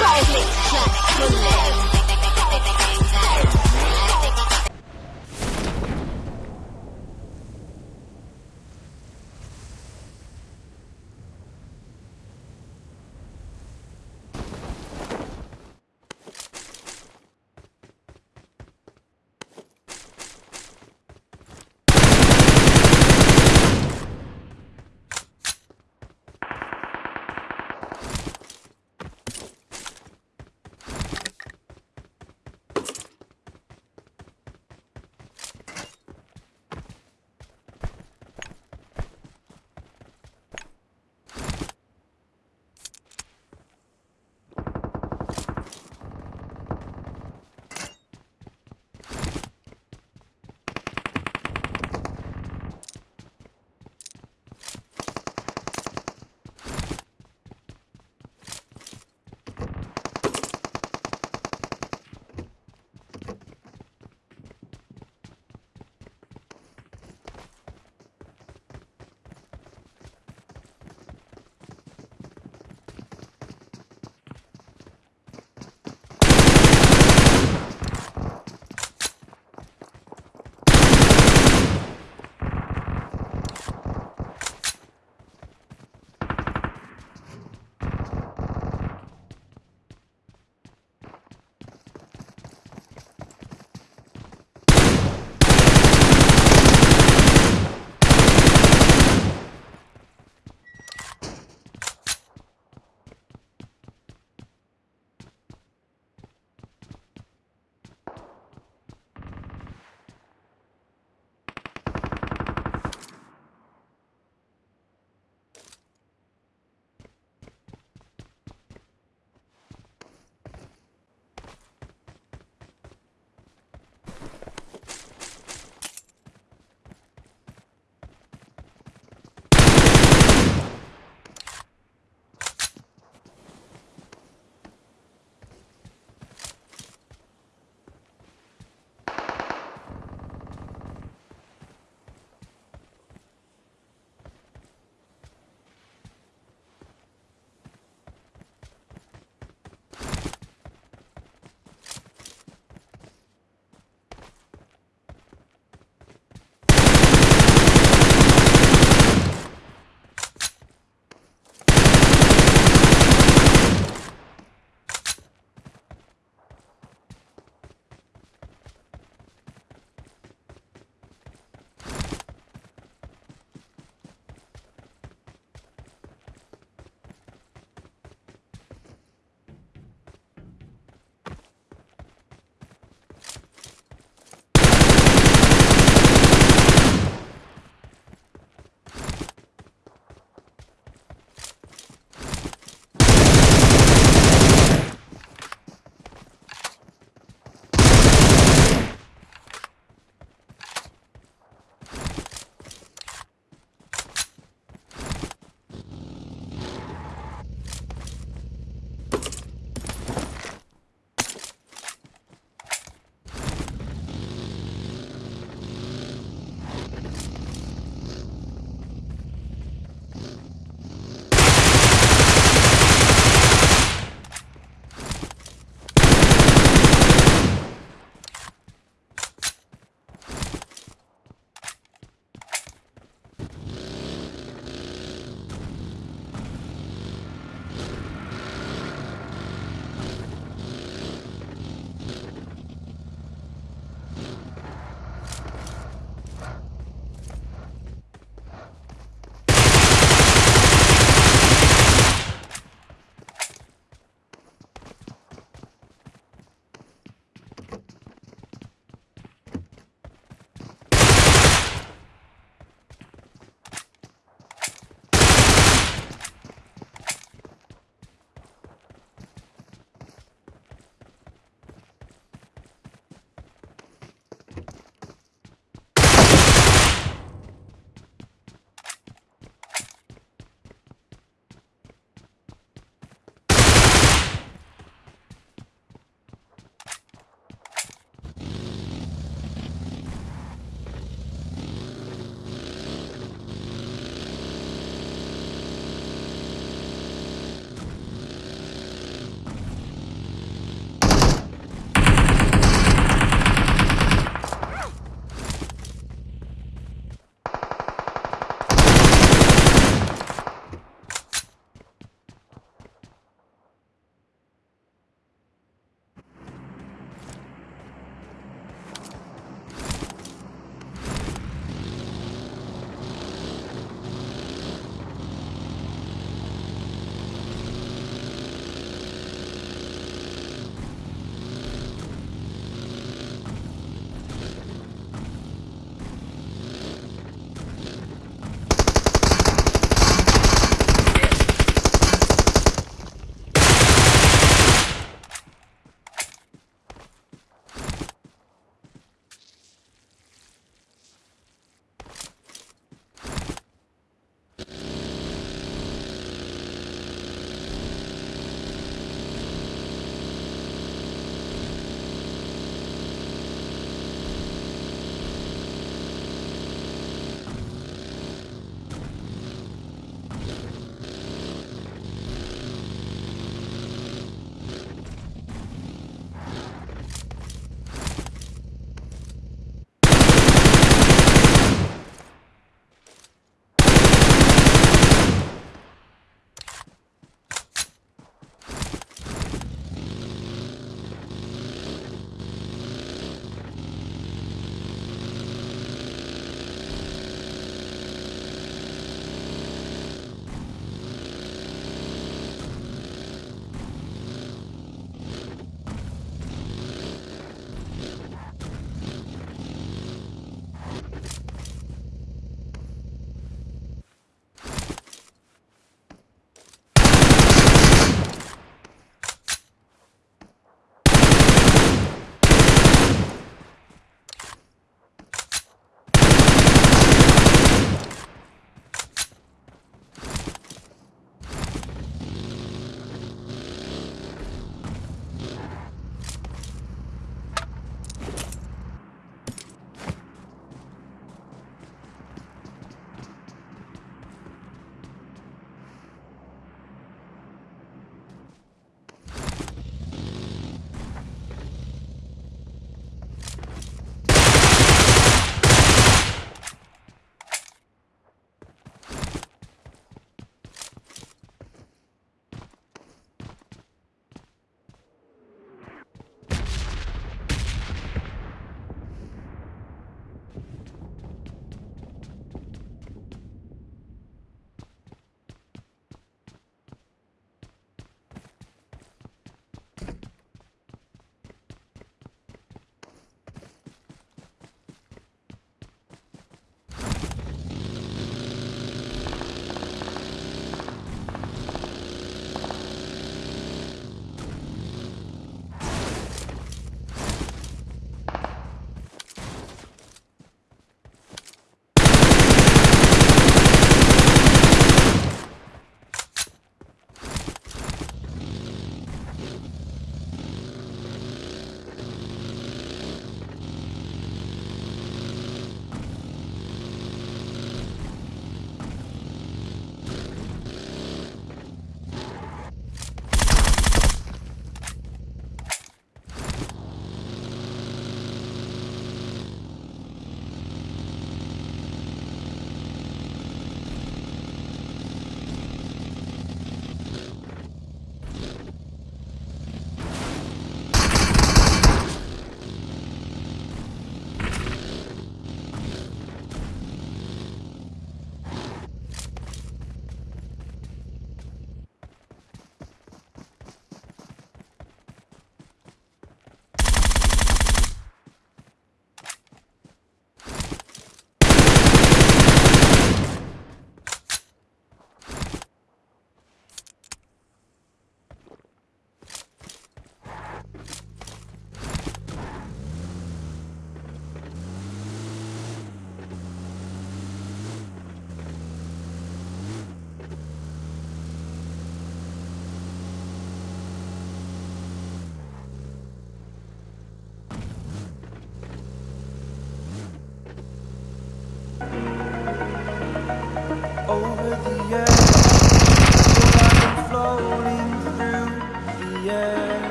Private jet.